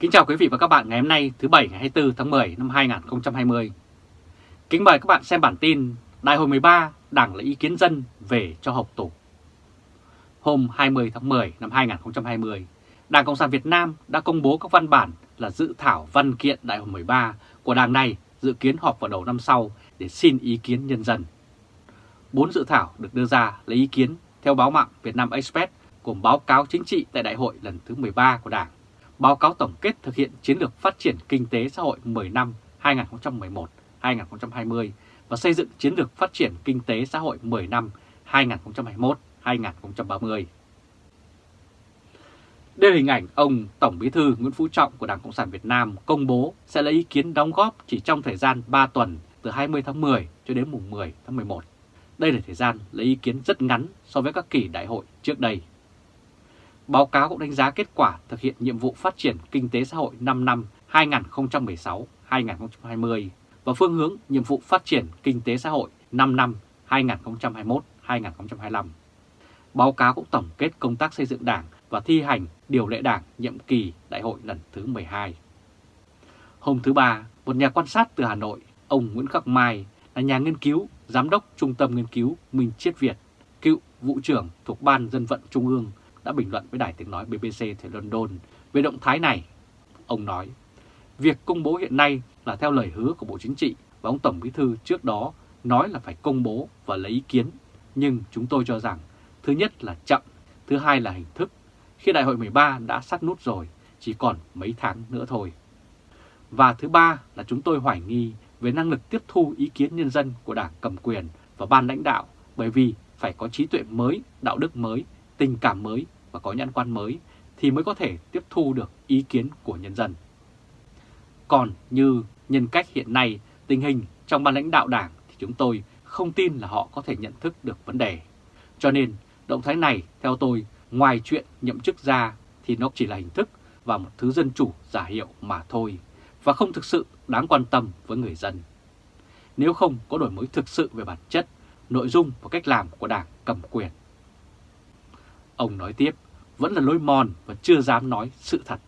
Kính chào quý vị và các bạn ngày hôm nay thứ Bảy ngày 24 tháng 10 năm 2020. Kính mời các bạn xem bản tin Đại hội 13 Đảng lấy ý kiến dân về cho họp tổ. Hôm 20 tháng 10 năm 2020, Đảng Cộng sản Việt Nam đã công bố các văn bản là dự thảo văn kiện Đại hội 13 của Đảng này dự kiến họp vào đầu năm sau để xin ý kiến nhân dân. Bốn dự thảo được đưa ra lấy ý kiến theo báo mạng Việt Nam Express cùng báo cáo chính trị tại Đại hội lần thứ 13 của Đảng báo cáo tổng kết thực hiện chiến lược phát triển kinh tế xã hội 10 năm 2011-2020 và xây dựng chiến lược phát triển kinh tế xã hội 10 năm 2021-2030. Đây là hình ảnh ông Tổng Bí thư Nguyễn Phú Trọng của Đảng Cộng sản Việt Nam công bố sẽ lấy ý kiến đóng góp chỉ trong thời gian 3 tuần từ 20 tháng 10 cho đến mùng 10 tháng 11. Đây là thời gian lấy ý kiến rất ngắn so với các kỳ đại hội trước đây. Báo cáo cũng đánh giá kết quả thực hiện nhiệm vụ phát triển kinh tế xã hội 5 năm 2016-2020 và phương hướng nhiệm vụ phát triển kinh tế xã hội 5 năm 2021-2025. Báo cáo cũng tổng kết công tác xây dựng đảng và thi hành điều lệ đảng nhiệm kỳ đại hội lần thứ 12. Hôm thứ Ba, một nhà quan sát từ Hà Nội, ông Nguyễn Khắc Mai là nhà nghiên cứu, giám đốc Trung tâm Nghiên cứu Minh Chiết Việt, cựu vụ trưởng thuộc Ban Dân vận Trung ương đã bình luận với đài tiếng nói BBC tại London về động thái này. Ông nói, việc công bố hiện nay là theo lời hứa của Bộ Chính trị và ông Tổng Bí Thư trước đó nói là phải công bố và lấy ý kiến. Nhưng chúng tôi cho rằng, thứ nhất là chậm, thứ hai là hình thức. Khi đại hội 13 đã sát nút rồi, chỉ còn mấy tháng nữa thôi. Và thứ ba là chúng tôi hoài nghi về năng lực tiếp thu ý kiến nhân dân của đảng cầm quyền và ban lãnh đạo bởi vì phải có trí tuệ mới, đạo đức mới, tình cảm mới và có nhãn quan mới thì mới có thể tiếp thu được ý kiến của nhân dân. Còn như nhân cách hiện nay, tình hình trong ban lãnh đạo đảng thì chúng tôi không tin là họ có thể nhận thức được vấn đề. Cho nên, động thái này theo tôi, ngoài chuyện nhậm chức ra thì nó chỉ là hình thức và một thứ dân chủ giả hiệu mà thôi, và không thực sự đáng quan tâm với người dân. Nếu không có đổi mới thực sự về bản chất, nội dung và cách làm của đảng cầm quyền. Ông nói tiếp, vẫn là lối mòn và chưa dám nói sự thật.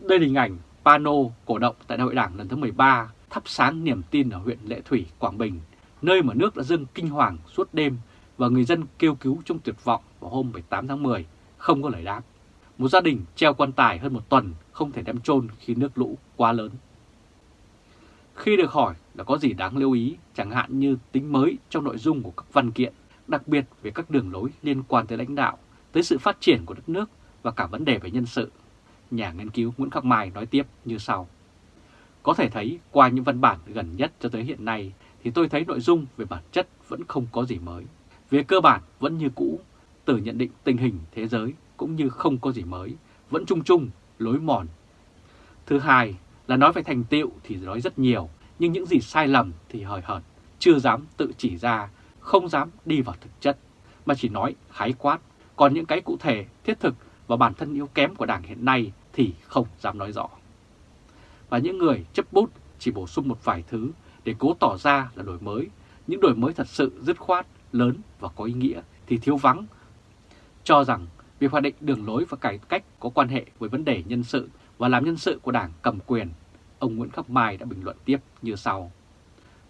Đây là hình ảnh pano cổ động tại đại hội đảng lần thứ 13 thắp sáng niềm tin ở huyện Lệ Thủy, Quảng Bình, nơi mà nước đã dâng kinh hoàng suốt đêm và người dân kêu cứu trong tuyệt vọng vào hôm 18 tháng 10 không có lời đáp. Một gia đình treo quan tài hơn một tuần không thể đem chôn khi nước lũ quá lớn. Khi được hỏi là có gì đáng lưu ý, chẳng hạn như tính mới trong nội dung của các văn kiện, đặc biệt về các đường lối liên quan tới lãnh đạo, tới sự phát triển của đất nước và cả vấn đề về nhân sự. Nhà nghiên cứu Nguyễn Khắc Mai nói tiếp như sau. Có thể thấy qua những văn bản gần nhất cho tới hiện nay thì tôi thấy nội dung về bản chất vẫn không có gì mới. Về cơ bản vẫn như cũ, từ nhận định tình hình thế giới cũng như không có gì mới, vẫn chung chung, lối mòn. Thứ hai là nói về thành tựu thì nói rất nhiều, nhưng những gì sai lầm thì hời hợt, chưa dám tự chỉ ra không dám đi vào thực chất, mà chỉ nói khái quát, còn những cái cụ thể, thiết thực và bản thân yếu kém của Đảng hiện nay thì không dám nói rõ. Và những người chấp bút chỉ bổ sung một vài thứ để cố tỏ ra là đổi mới, những đổi mới thật sự dứt khoát, lớn và có ý nghĩa thì thiếu vắng. Cho rằng việc hoạch định đường lối và cải cách có quan hệ với vấn đề nhân sự và làm nhân sự của Đảng cầm quyền, ông Nguyễn Khắc Mai đã bình luận tiếp như sau.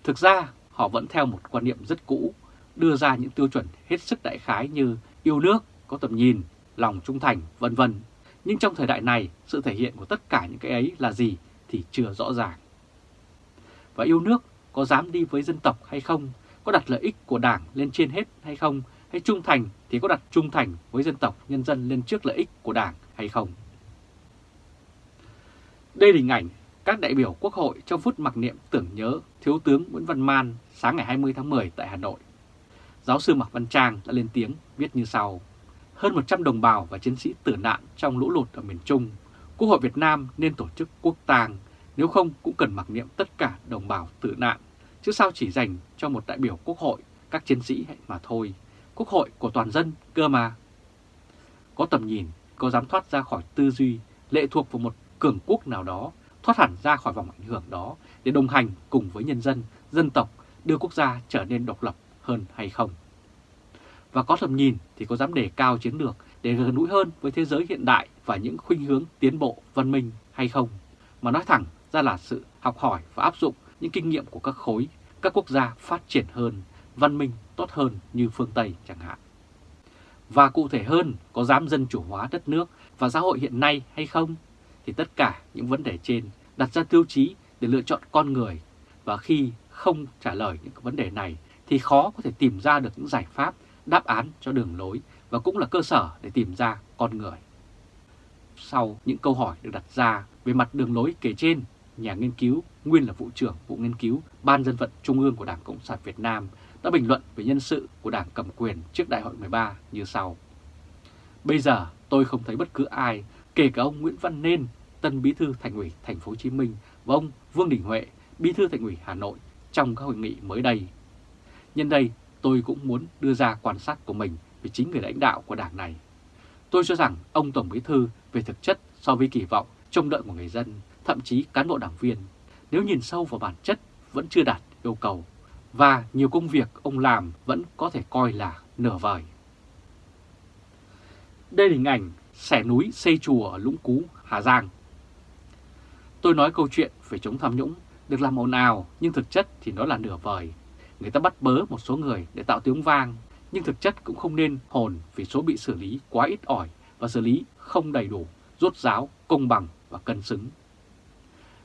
Thực ra, họ vẫn theo một quan niệm rất cũ, đưa ra những tiêu chuẩn hết sức đại khái như yêu nước, có tầm nhìn, lòng trung thành, vân vân. Nhưng trong thời đại này, sự thể hiện của tất cả những cái ấy là gì thì chưa rõ ràng. Và yêu nước có dám đi với dân tộc hay không, có đặt lợi ích của đảng lên trên hết hay không, hay trung thành thì có đặt trung thành với dân tộc, nhân dân lên trước lợi ích của đảng hay không. Đây là hình ảnh các đại biểu Quốc hội trong phút mặc niệm tưởng nhớ Thiếu tướng Nguyễn Văn Man sáng ngày 20 tháng 10 tại Hà Nội. Giáo sư Mạc Văn Trang đã lên tiếng viết như sau. Hơn 100 đồng bào và chiến sĩ tử nạn trong lũ lụt ở miền Trung, Quốc hội Việt Nam nên tổ chức quốc tang, nếu không cũng cần mặc niệm tất cả đồng bào tử nạn, chứ sao chỉ dành cho một đại biểu Quốc hội, các chiến sĩ mà thôi. Quốc hội của toàn dân cơ mà. Có tầm nhìn, có dám thoát ra khỏi tư duy, lệ thuộc vào một cường quốc nào đó thoát hẳn ra khỏi vòng ảnh hưởng đó để đồng hành cùng với nhân dân, dân tộc đưa quốc gia trở nên độc lập hơn hay không. Và có tầm nhìn thì có dám đề cao chiến lược để gần gũi hơn với thế giới hiện đại và những khuynh hướng tiến bộ văn minh hay không, mà nói thẳng ra là sự học hỏi và áp dụng những kinh nghiệm của các khối, các quốc gia phát triển hơn, văn minh tốt hơn như phương Tây chẳng hạn. Và cụ thể hơn, có dám dân chủ hóa đất nước và xã hội hiện nay hay không? Thì tất cả những vấn đề trên đặt ra tiêu chí để lựa chọn con người và khi không trả lời những vấn đề này thì khó có thể tìm ra được những giải pháp, đáp án cho đường lối và cũng là cơ sở để tìm ra con người. Sau những câu hỏi được đặt ra về mặt đường lối kể trên, nhà nghiên cứu, nguyên là vụ trưởng vụ nghiên cứu Ban dân vận Trung ương của Đảng Cộng sản Việt Nam đã bình luận về nhân sự của Đảng cầm quyền trước Đại hội 13 như sau. Bây giờ tôi không thấy bất cứ ai, kể cả ông Nguyễn Văn Nên, tân bí thư thành ủy thành phố Hồ Chí Minh và ông Vương Đình Huệ, bí thư thành ủy Hà Nội trong các hội nghị mới đây. Nhân đây, tôi cũng muốn đưa ra quan sát của mình về chính người lãnh đạo của đảng này. Tôi cho rằng ông Tổng Bí Thư về thực chất so với kỳ vọng, trông đợi của người dân, thậm chí cán bộ đảng viên, nếu nhìn sâu vào bản chất vẫn chưa đạt yêu cầu và nhiều công việc ông làm vẫn có thể coi là nửa vời. Đây là hình ảnh xẻ núi xây chùa ở Lũng Cú, Hà Giang. Tôi nói câu chuyện về chống tham nhũng được làm ồn ào nhưng thực chất thì nó là nửa vời. Người ta bắt bớ một số người để tạo tiếng vang nhưng thực chất cũng không nên hồn vì số bị xử lý quá ít ỏi và xử lý không đầy đủ, rốt ráo, công bằng và cân xứng.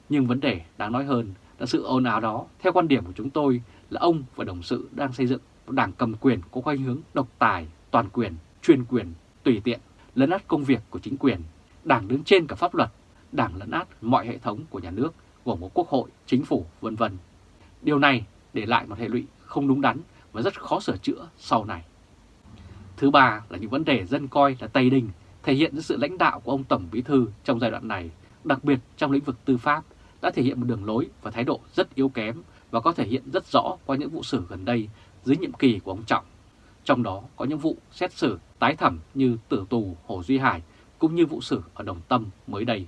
Nhưng vấn đề đáng nói hơn là sự ồn ào đó, theo quan điểm của chúng tôi, là ông và đồng sự đang xây dựng một đảng cầm quyền có khuynh hướng độc tài, toàn quyền, chuyên quyền, tùy tiện, lấn át công việc của chính quyền, đảng đứng trên cả pháp luật, đảng lấn át mọi hệ thống của nhà nước, gồm có quốc hội, chính phủ, vân vân. Điều này để lại một hệ lụy không đúng đắn và rất khó sửa chữa sau này. Thứ ba là những vấn đề dân coi là Tây Đình thể hiện sự lãnh đạo của ông Tổng Bí Thư trong giai đoạn này, đặc biệt trong lĩnh vực tư pháp, đã thể hiện một đường lối và thái độ rất yếu kém và có thể hiện rất rõ qua những vụ xử gần đây dưới nhiệm kỳ của ông Trọng. Trong đó có những vụ xét xử tái thẩm như tử tù Hồ Duy Hải cũng như vụ xử ở Đồng Tâm mới đây.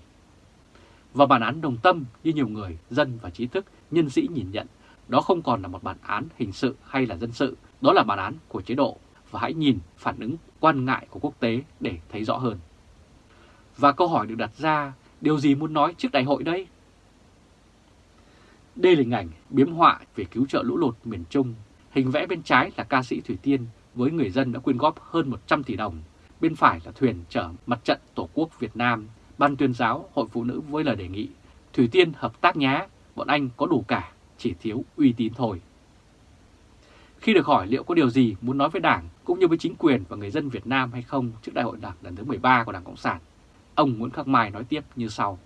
Và bản án Đồng Tâm như nhiều người, dân và trí thức, nhân sĩ nhìn nhận, đó không còn là một bản án hình sự hay là dân sự, đó là bản án của chế độ và hãy nhìn phản ứng quan ngại của quốc tế để thấy rõ hơn. Và câu hỏi được đặt ra, điều gì muốn nói trước đại hội đây? Đây là hình ảnh biếm họa về cứu trợ lũ lụt miền Trung. Hình vẽ bên trái là ca sĩ Thủy Tiên với người dân đã quyên góp hơn 100 tỷ đồng. Bên phải là thuyền chở mặt trận Tổ quốc Việt Nam. Ban tuyên giáo Hội Phụ Nữ với lời đề nghị Thủy Tiên hợp tác nhá, bọn anh có đủ cả, chỉ thiếu uy tín thôi. Khi được hỏi liệu có điều gì muốn nói với Đảng cũng như với chính quyền và người dân Việt Nam hay không trước Đại hội Đảng lần thứ 13 của Đảng Cộng sản, ông Nguyễn Khắc Mai nói tiếp như sau.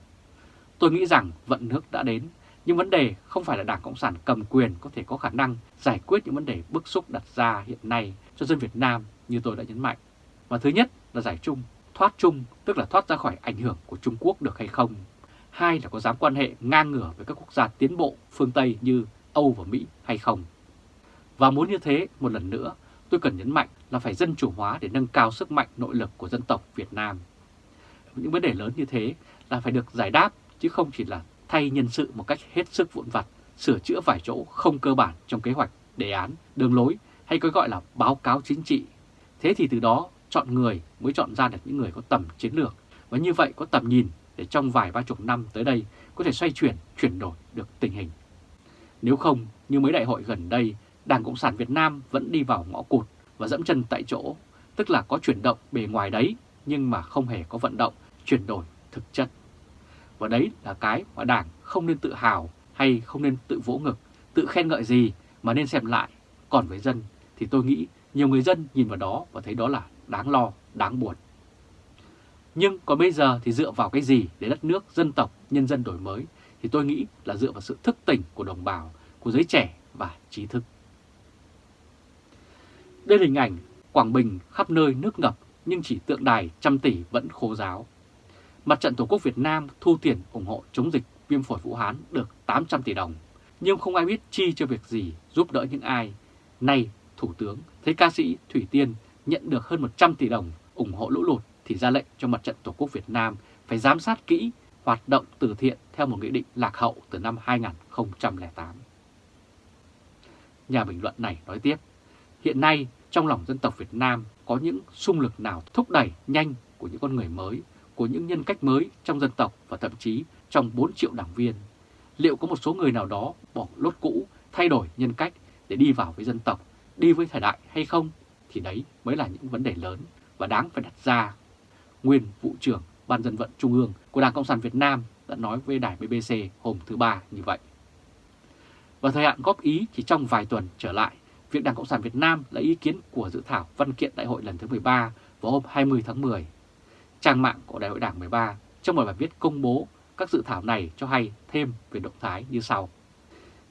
Tôi nghĩ rằng vận nước đã đến nhưng vấn đề không phải là Đảng Cộng sản cầm quyền có thể có khả năng giải quyết những vấn đề bức xúc đặt ra hiện nay cho dân Việt Nam như tôi đã nhấn mạnh. Và thứ nhất là giải chung, thoát chung tức là thoát ra khỏi ảnh hưởng của Trung Quốc được hay không. Hai là có dám quan hệ ngang ngửa với các quốc gia tiến bộ phương Tây như Âu và Mỹ hay không. Và muốn như thế, một lần nữa, tôi cần nhấn mạnh là phải dân chủ hóa để nâng cao sức mạnh nội lực của dân tộc Việt Nam. Những vấn đề lớn như thế là phải được giải đáp chứ không chỉ là thay nhân sự một cách hết sức vụn vặt, sửa chữa vài chỗ không cơ bản trong kế hoạch, đề án, đường lối hay có gọi là báo cáo chính trị. Thế thì từ đó chọn người mới chọn ra được những người có tầm chiến lược và như vậy có tầm nhìn để trong vài ba chục năm tới đây có thể xoay chuyển, chuyển đổi được tình hình. Nếu không, như mấy đại hội gần đây, Đảng Cộng sản Việt Nam vẫn đi vào ngõ cụt và dẫm chân tại chỗ, tức là có chuyển động bề ngoài đấy nhưng mà không hề có vận động, chuyển đổi thực chất. Và đấy là cái mà Đảng không nên tự hào hay không nên tự vỗ ngực, tự khen ngợi gì mà nên xem lại. Còn với dân thì tôi nghĩ nhiều người dân nhìn vào đó và thấy đó là đáng lo, đáng buồn. Nhưng còn bây giờ thì dựa vào cái gì để đất nước, dân tộc, nhân dân đổi mới thì tôi nghĩ là dựa vào sự thức tỉnh của đồng bào, của giới trẻ và trí thức. Đây là hình ảnh Quảng Bình khắp nơi nước ngập nhưng chỉ tượng đài trăm tỷ vẫn khô giáo. Mặt trận Tổ quốc Việt Nam thu tiền ủng hộ chống dịch viêm phổi Vũ Hán được 800 tỷ đồng, nhưng không ai biết chi cho việc gì giúp đỡ những ai. Nay, Thủ tướng thấy ca sĩ Thủy Tiên nhận được hơn 100 tỷ đồng ủng hộ lũ lụt thì ra lệnh cho Mặt trận Tổ quốc Việt Nam phải giám sát kỹ hoạt động từ thiện theo một nghị định lạc hậu từ năm 2008. Nhà bình luận này nói tiếp, hiện nay trong lòng dân tộc Việt Nam có những xung lực nào thúc đẩy nhanh của những con người mới, của những nhân cách mới trong dân tộc và thậm chí trong 4 triệu đảng viên. Liệu có một số người nào đó bỏ lốt cũ, thay đổi nhân cách để đi vào với dân tộc, đi với thời đại hay không? Thì đấy mới là những vấn đề lớn và đáng phải đặt ra. Nguyên vụ trưởng Ban dân vận Trung ương của Đảng Cộng sản Việt Nam đã nói với đài BBC hôm thứ Ba như vậy. Và thời hạn góp ý chỉ trong vài tuần trở lại, việc Đảng Cộng sản Việt Nam lấy ý kiến của dự thảo văn kiện đại hội lần thứ 13 vào hôm 20 tháng 10. Trang mạng của đại hội đảng 13 trong một bài viết công bố các dự thảo này cho hay thêm về động thái như sau.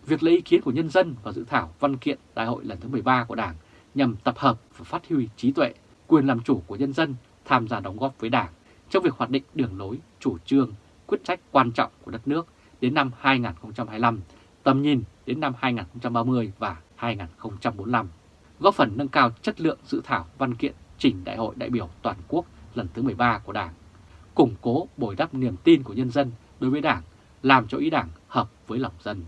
Việc lấy ý kiến của nhân dân vào dự thảo văn kiện đại hội lần thứ 13 của Đảng nhằm tập hợp và phát huy trí tuệ, quyền làm chủ của nhân dân tham gia đóng góp với Đảng trong việc hoạch định đường lối, chủ trương, quyết sách quan trọng của đất nước đến năm 2025, tầm nhìn đến năm 2030 và 2045, góp phần nâng cao chất lượng dự thảo văn kiện trình Đại hội đại biểu toàn quốc lần thứ 13 của Đảng, củng cố bồi đắp niềm tin của nhân dân đối với Đảng, làm cho ý Đảng hợp với lòng dân.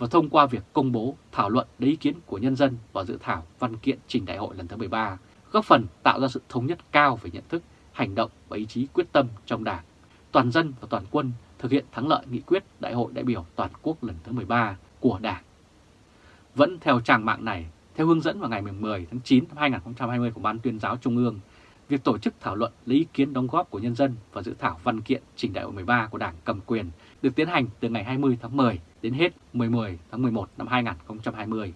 Và thông qua việc công bố thảo luận lấy ý kiến của nhân dân vào dự thảo văn kiện trình đại hội lần thứ 13, góp phần tạo ra sự thống nhất cao về nhận thức, hành động và ý chí quyết tâm trong Đảng, toàn dân và toàn quân thực hiện thắng lợi nghị quyết Đại hội đại biểu toàn quốc lần thứ 13 của Đảng. Vẫn theo trang mạng này, theo hướng dẫn vào ngày 10 tháng 9 năm 2020 của Ban tuyên giáo Trung ương, việc tổ chức thảo luận lấy ý kiến đóng góp của nhân dân và dự thảo văn kiện trình đại hội 13 của Đảng cầm quyền được tiến hành từ ngày 20 tháng 10 đến hết 10 tháng 11 năm 2020.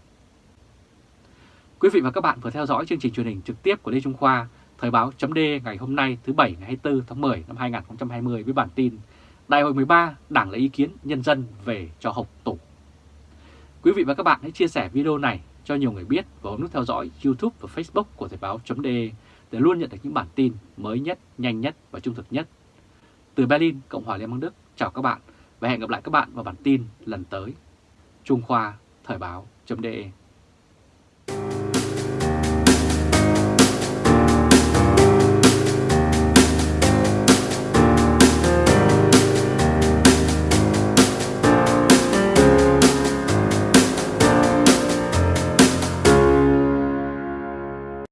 Quý vị và các bạn vừa theo dõi chương trình truyền hình trực tiếp của Lê Trung Khoa, Thời báo chấm ngày hôm nay thứ Bảy ngày 24 tháng 10 năm 2020 với bản tin Đại hội 13 Đảng lấy ý kiến nhân dân về cho học tủ. Quý vị và các bạn hãy chia sẻ video này cho nhiều người biết và bấm nút theo dõi YouTube và Facebook của Thời báo chấm để luôn nhận được những bản tin mới nhất, nhanh nhất và trung thực nhất. Từ Berlin, Cộng hòa Liên bang Đức, chào các bạn và hẹn gặp lại các bạn vào bản tin lần tới. Trung Khoa Thời báo.de